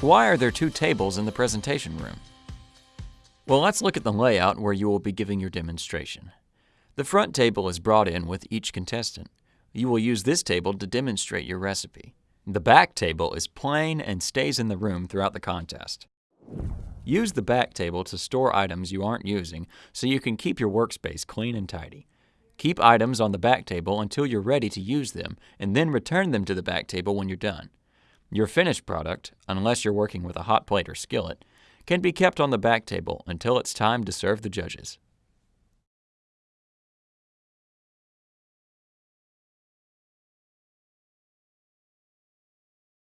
Why are there two tables in the presentation room? Well, let's look at the layout where you will be giving your demonstration. The front table is brought in with each contestant. You will use this table to demonstrate your recipe. The back table is plain and stays in the room throughout the contest. Use the back table to store items you aren't using so you can keep your workspace clean and tidy. Keep items on the back table until you're ready to use them and then return them to the back table when you're done. Your finished product, unless you're working with a hot plate or skillet, can be kept on the back table until it's time to serve the judges.